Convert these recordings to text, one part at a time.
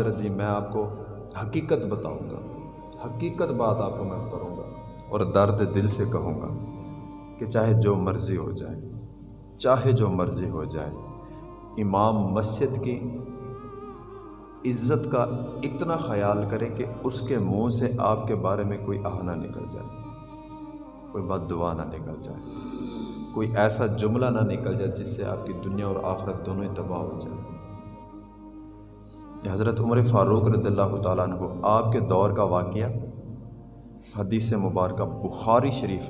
حضرت جی میں آپ کو حقیقت بتاؤں گا۔ حقیقت بات آپ کو میں کروں گا اور درد دل سے کہوں گا کہ چاہے جو مرضی ہو جائے، چاہے جو مرضی ہو جائے، امام مسجد کی عزت کا اتنا خیال کریں کہ اس کے منہ سے آپ کے بارے میں کوئی آہ نہ نکل جائے، کوئی بد دعا نہ نکل جائے، کوئی ایسا جملہ نہ نکل جائے جس سے آپ کی دنیا اور آخرت دونوں ہی تباہ ہو جائے۔ یہ حضرت عمر فاروق رضی اللہ تعالیٰ عنہ، آپ کے دور کا واقعہ، حدیث مبارکہ بخاری شریف،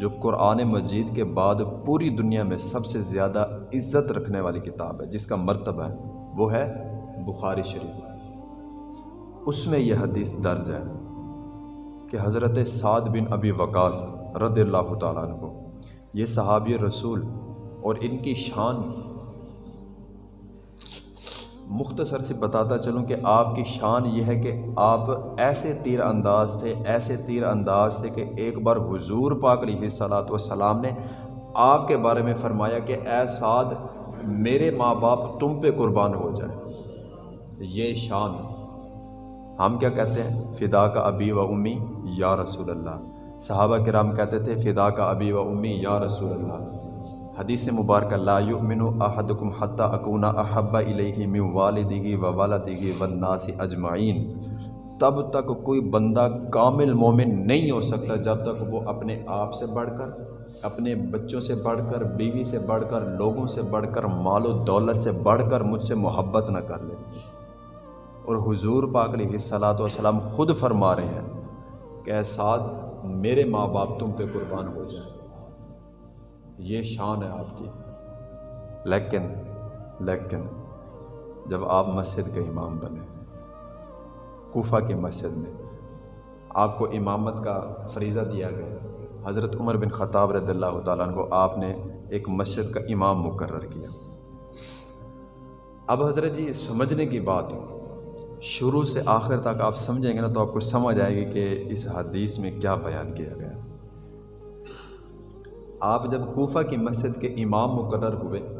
جو قرآن مجید کے بعد پوری دنیا میں سب سے زیادہ عزت رکھنے والی کتاب ہے، جس کا مرتبہ ہے وہ ہے بخاری شریف۔ اس میں یہ حدیث درج ہے کہ حضرت سعد بن ابی وقاص رضی اللہ تعالیٰ عنہ، یہ صحابی رسول اور ان کی شان مختصر سے بتاتا چلوں کہ آپ کی شان یہ ہے کہ آپ ایسے تیر انداز تھے، ایسے تیر انداز تھے کہ ایک بار حضور پاک علیہ صلاحت وسلام نے آپ کے بارے میں فرمایا کہ اے سعد، میرے ماں باپ تم پہ قربان ہو جائے یہ شان ہم کیا کہتے ہیں؟ فدا کا ابی و امی، یا رسول اللہ۔ صحابہ کرام کہتے تھے، فدا کا ابی و امی، یا رسول اللہ۔ حدیث مبارکہ لا یؤمن احدکم حتی اکونا احب الیہ من والدہ و والدہ والناس اجمعین۔ تب تک کوئی بندہ کامل مومن نہیں ہو سکتا جب تک وہ اپنے آپ سے بڑھ کر، اپنے بچوں سے بڑھ کر، بیوی سے بڑھ کر، لوگوں سے بڑھ کر، مال و دولت سے بڑھ کر مجھ سے محبت نہ کر لے۔ اور حضور پاک علیہ صلاۃ وسلام خود فرما رہے ہیں کہ ساتھ، میرے ماں باپ تم پہ قربان ہو جائیں۔ یہ شان ہے آپ کی۔ لیکن لیکن، جب آپ مسجد کے امام بنے، کوفہ کی مسجد میں، آپ کو امامت کا فریضہ دیا گیا۔ حضرت عمر بن خطاب رضی اللہ تعالیٰ عنہ کو آپ نے ایک مسجد کا امام مقرر کیا۔ اب حضرت جی سمجھنے کی بات ہے۔ شروع سے آخر تک آپ سمجھیں گے نا تو آپ کو سمجھ آئے گی کہ اس حدیث میں کیا بیان کیا گیا۔ آپ جب کوفہ کی مسجد کے امام مقرر ہوئے،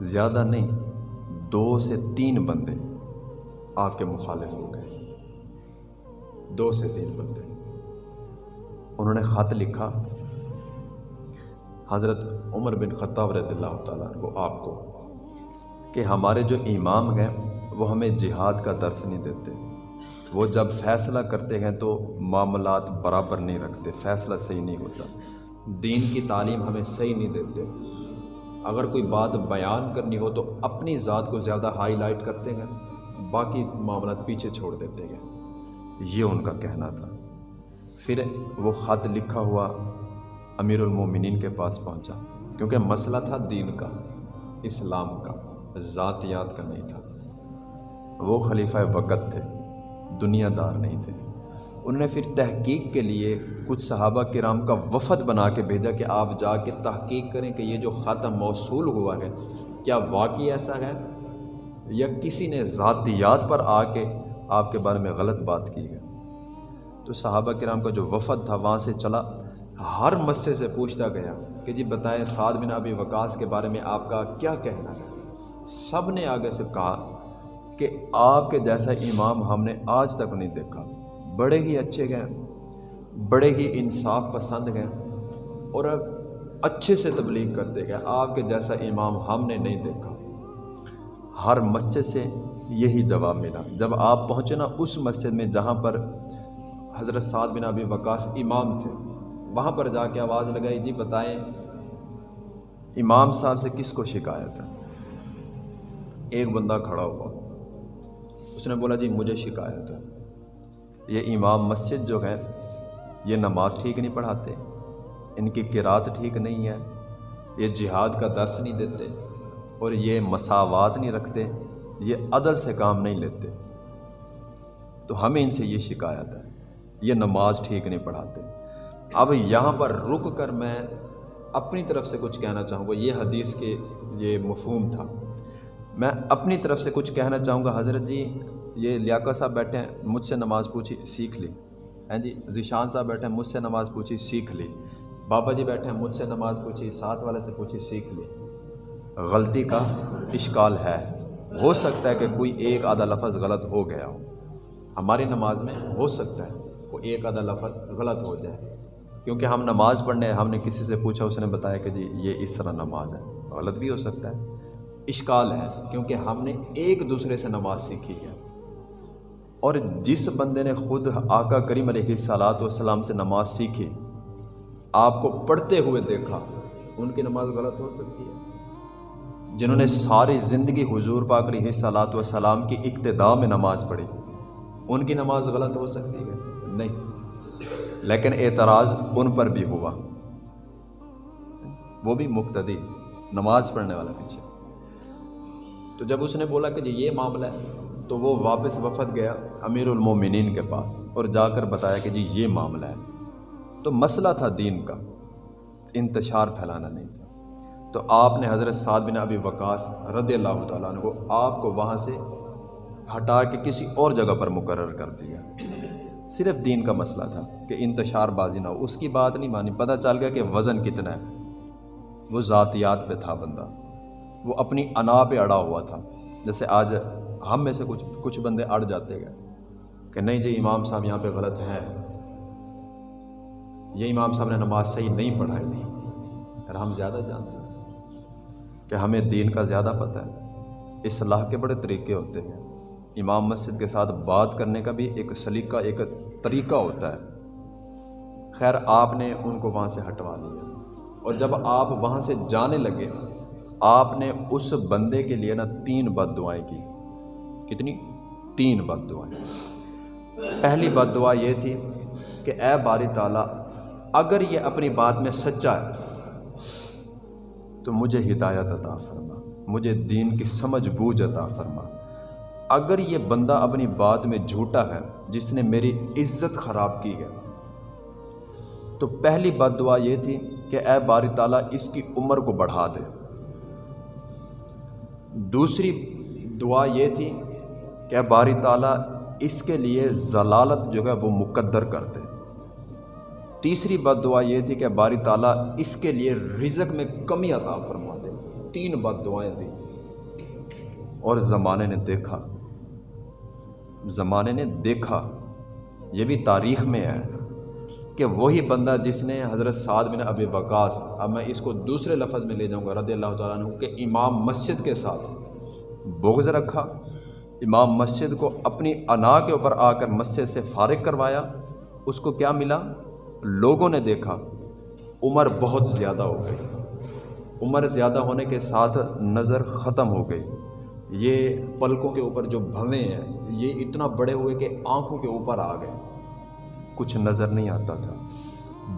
زیادہ نہیں، دو سے تین بندے آپ کے مخالف ہو گئے۔ دو سے تین بندے۔ انہوں نے خط لکھا، حضرت عمر بن خطاب رضی اللہ تعالیٰ کو، آپ کو، کہ ہمارے جو امام ہیں، وہ ہمیں جہاد کا درس نہیں دیتے۔ وہ جب فیصلہ کرتے ہیں تو معاملات برابر نہیں رکھتے، فیصلہ صحیح نہیں ہوتا۔ دین کی تعلیم ہمیں صحیح نہیں دیتے۔ اگر کوئی بات بیان کرنی ہو تو اپنی ذات کو زیادہ ہائی لائٹ کرتے ہیں، باقی معاملات پیچھے چھوڑ دیتے ہیں۔ یہ ان کا کہنا تھا۔ پھر وہ خط لکھا ہوا امیر المومنین کے پاس پہنچا، کیونکہ مسئلہ تھا دین کا، اسلام کا، ذاتیات کا نہیں تھا۔ وہ خلیفہ وقت تھے، دنیا دار نہیں تھے۔ انہوں نے پھر تحقیق کے لیے کچھ صحابہ کرام کا وفد بنا کے بھیجا کہ آپ جا کے تحقیق کریں کہ یہ جو خط موصول ہوا ہے، کیا واقعی ایسا ہے؟ یا کسی نے ذاتیات پر آ کے آپ کے بارے میں غلط بات کی ہے؟ تو صحابہ کرام کا جو وفد تھا، وہاں سے چلا، ہر مسئلے سے پوچھتا گیا کہ جی بتائیں سعد بن ابی وقاص کے بارے میں آپ کا کیا کہنا ہے؟ سب نے آگے سے کہا کہ آپ کے جیسا امام ہم نے آج تک نہیں دیکھا۔ بڑے ہی اچھے گئے بڑے ہی انصاف پسند گئے اور اچھے سے تبلیغ کرتے گئے آپ کے جیسا امام ہم نے نہیں دیکھا۔ ہر مسجد سے یہی جواب ملا۔ جب آپ پہنچے نا اس مسجد میں جہاں پر حضرت سعد بن ابی وقاص امام تھے، وہاں پر جا کے آواز لگائی جی بتائیں، امام صاحب سے کس کو شکایت ہے؟ ایک بندہ کھڑا ہوا، اس نے بولا جی مجھے شکایت ہے۔ یہ امام مسجد جو ہے، یہ نماز ٹھیک نہیں پڑھاتے، ان کی قرات ٹھیک نہیں ہے، یہ جہاد کا درس نہیں دیتے اور یہ مساوات نہیں رکھتے، یہ عدل سے کام نہیں لیتے۔ تو ہمیں ان سے یہ شکایت ہے، یہ نماز ٹھیک نہیں پڑھاتے۔ اب یہاں پر رک کر میں اپنی طرف سے کچھ کہنا چاہوں گا، یہ حدیث کے یہ مفہوم تھا۔ میں اپنی طرف سے کچھ کہنا چاہوں گا، حضرت جی یہ لیاقت صاحب بیٹھے ہیں، مجھ سے نماز پوچھی، سیکھ لی۔ ہیں جی ذیشان صاحب بیٹھے ہیں، مجھ سے نماز پوچھی، سیکھ لی۔ بابا جی بیٹھے ہیں، مجھ سے نماز پوچھی، ساتھ والے سے پوچھی، سیکھ لی۔ غلطی کا اشکال ہے۔ ہو سکتا ہے کہ کوئی ایک آدھا لفظ غلط ہو گیا ہو۔ ہماری نماز میں ہو سکتا ہے کوئی ایک آدھا لفظ غلط ہو جائے۔ کیونکہ ہم نماز پڑھنے ہم نے کسی سے پوچھا، اس نے بتایا کہ جی یہ اس طرح نماز ہے۔ غلط بھی ہو سکتا ہے۔ اشکال ہے کیونکہ ہم نے ایک دوسرے سے نماز سیکھی ہے۔ اور جس بندے نے خود آقا کریم علیہ صلاحت والسلام سے نماز سیکھی، آپ کو پڑھتے ہوئے دیکھا، ان کی نماز غلط ہو سکتی ہے۔ جنہوں نے ساری زندگی حضور پاک علیہ صلاحت والسلام کی ابتدا میں نماز پڑھی، ان کی نماز غلط ہو سکتی ہے؟ نہیں۔ لیکن اعتراض ان پر بھی ہوا۔ وہ بھی مقتدی، نماز پڑھنے والا پیچھے۔ تو جب اس نے بولا کہ جی یہ معاملہ ہے تو وہ واپس وفد گیا امیر المومنین کے پاس اور جا کر بتایا کہ جی یہ معاملہ ہے۔ تو مسئلہ تھا دین کا، انتشار پھیلانا نہیں تھا۔ تو آپ نے حضرت سعد بن ابی وقاص رضی اللہ تعالیٰ عنہ کو آپ کو وہاں سے ہٹا کے کسی اور جگہ پر مقرر کر دیا۔ صرف دین کا مسئلہ تھا کہ انتشار بازی نہ ہو۔ اس کی بات نہیں مانی، پتہ چل گیا کہ وزن کتنا ہے۔ وہ ذاتیات پہ تھا بندہ۔ وہ اپنی انا پہ اڑا ہوا تھا۔ جیسے آج ہم میں سے کچھ کچھ بندے اڑ جاتے گئے کہ نہیں جی امام صاحب یہاں پہ غلط ہیں۔ یہ امام صاحب نے نماز صحیح نہیں پڑھائی۔ نہیں ہم زیادہ جانتے ہیں کہ ہمیں دین کا زیادہ پتہ ہے۔ اصلاح کے بڑے طریقے ہوتے ہیں۔ امام مسجد کے ساتھ بات کرنے کا بھی ایک سلیقہ، ایک طریقہ ہوتا ہے۔ خیر، آپ نے ان کو وہاں سے ہٹوا دیا اور جب آپ وہاں سے جانے لگے، آپ نے اس بندے کے لیے نا تین بد دعائیں کی۔ کتنی؟ تین بد دعائیں۔ پہلی بد دعا یہ تھی کہ اے باری تعالیٰ، اگر یہ اپنی بات میں سچا ہے، تو مجھے ہدایت عطا فرما، مجھے دین کی سمجھ بوجھ عطا فرما۔ اگر یہ بندہ اپنی بات میں جھوٹا ہے، جس نے میری عزت خراب کی ہے۔ تو پہلی بد دعا یہ تھی کہ اے باری تعالیٰ، اس کی عمر کو بڑھا دے۔ دوسری دعا یہ تھی کہ باری تعالیٰ اس کے لیے ضلالت جو ہے وہ مقدر کر دے تیسری بد دعا یہ تھی کہ باری تعالیٰ اس کے لیے رزق میں کمی عطا فرما دے تین بد دعائیں دیں اور زمانے نے دیکھا۔ زمانے نے دیکھا۔ یہ بھی تاریخ میں ہے کہ وہی بندہ جس نے حضرت سعد بن ابی وقاص، اب میں اس کو دوسرے لفظ میں لے جاؤں گا، رضی اللہ تعالیٰ عنہ، کہ امام مسجد کے ساتھ بغض رکھا۔ امام مسجد کو اپنی انا کے اوپر آ کر مسجد سے فارغ کروایا، اس کو کیا ملا؟ لوگوں نے دیکھا، عمر بہت زیادہ ہو گئی۔ عمر زیادہ ہونے کے ساتھ نظر ختم ہو گئی۔ یہ پلکوں کے اوپر جو بھویں ہیں، یہ اتنا بڑے ہوئے کہ آنکھوں کے اوپر آ گئے۔ کچھ نظر نہیں آتا تھا۔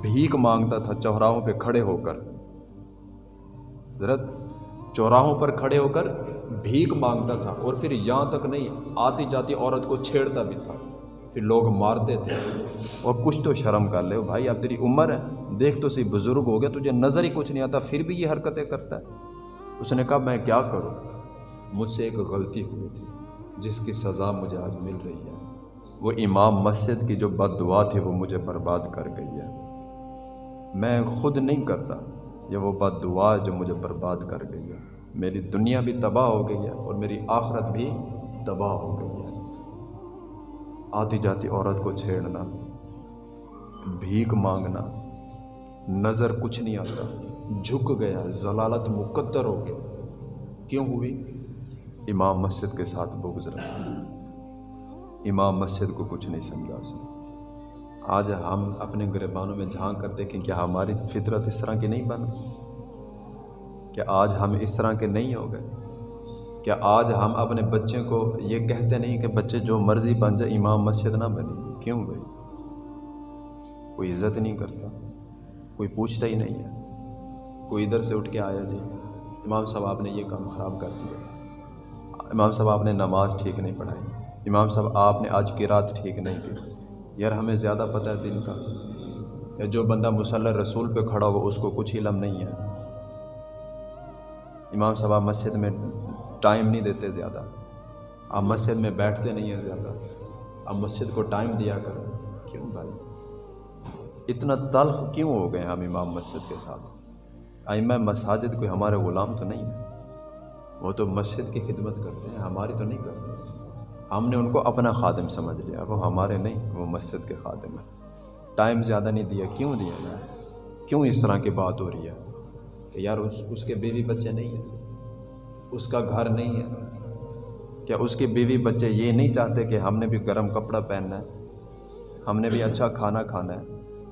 بھیک مانگتا تھا چوراہوں پہ کھڑے ہو کر۔ حضرت، چوراہوں پر کھڑے ہو کر بھیک مانگتا تھا اور پھر یہاں تک نہیں، آتی جاتی عورت کو چھیڑتا بھی تھا۔ پھر لوگ مارتے تھے۔ اور کچھ تو شرم کر لے، بھائی اب تیری عمر ہے، دیکھ تو صحیح بزرگ ہو گیا، تجھے نظر ہی کچھ نہیں آتا، پھر بھی یہ حرکتیں کرتا ہے۔ اس نے کہا، میں کیا کروں؟ مجھ سے ایک غلطی ہوئی تھی، جس کی سزا مجھے آج مل رہی ہے۔ وہ امام مسجد کی جو بد دعا تھی، وہ مجھے برباد کر گئی ہے۔ میں خود نہیں کرتا، یہ وہ بد دعا جو مجھے برباد کر گئی ہے۔ میری دنیا بھی تباہ ہو گئی ہے اور میری آخرت بھی تباہ ہو گئی ہے۔ آتی جاتی عورت کو چھیڑنا، بھیک مانگنا، نظر کچھ نہیں آتا، جھک گیا، ضلالت مقدر ہو گیا کیوں ہوئی؟ امام مسجد کے ساتھ بغض رکھا امام مسجد کو کچھ نہیں سمجھا اس نے۔ آج ہم اپنے گریبانوں میں جھانک کر دیکھیں کیا ہماری فطرت اس طرح کی نہیں بن کیا آج ہم اس طرح کے نہیں ہو گئے۔ کیا آج ہم اپنے بچے کو یہ کہتے نہیں کہ بچے جو مرضی بن جائے، امام مسجد نہ بنے۔ کیوں بھائی؟ کوئی عزت نہیں کرتا، کوئی پوچھتا ہی نہیں ہے۔ کوئی ادھر سے اٹھ کے آیا جی امام صاحب آپ نے یہ کام خراب کر دیا۔ امام صاحب آپ نے نماز ٹھیک نہیں پڑھائی۔ امام صاحب آپ نے آج کی رات ٹھیک نہیں کی۔ یار ہمیں زیادہ پتہ ہے دن کا۔ یا جو بندہ مسلح رسول پہ کھڑا ہو اس کو کچھ علم نہیں ہے۔ امام صاحب، آپ مسجد میں ٹائم نہیں دیتے زیادہ۔ آپ مسجد میں بیٹھتے نہیں ہیں زیادہ۔ آپ مسجد کو ٹائم دیا کریں۔ کیوں بھائی؟ اتنا تلخ کیوں ہو گئے ہم امام مسجد کے ساتھ؟ آئمہ مساجد کوئی ہمارے غلام تو نہیں ہے وہ تو مسجد کی خدمت کرتے ہیں، ہماری تو نہیں کرتے۔ ہم نے ان کو اپنا خادم سمجھ لیا، وہ ہمارے نہیں، وہ مسجد کے خادم ہیں۔ ٹائم زیادہ نہیں دیا، کیوں دیا نا کیوں اس طرح کی بات ہو رہی ہے؟ کہ یار اس اس کے بیوی بچے نہیں ہیں، اس کا گھر نہیں ہے۔ کیا اس کے بیوی بچے یہ نہیں چاہتے کہ ہم نے بھی گرم کپڑا پہننا ہے؟ ہم نے بھی اچھا کھانا کھانا ہے۔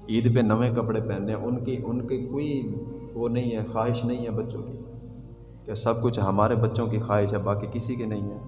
عید پہ نویں کپڑے پہننے ہیں۔ ان کی ان کی کوئی وہ نہیں ہے، خواہش نہیں ہے بچوں کی۔ کہ سب کچھ ہمارے بچوں کی خواہش ہے، باقی کسی کی نہیں ہے؟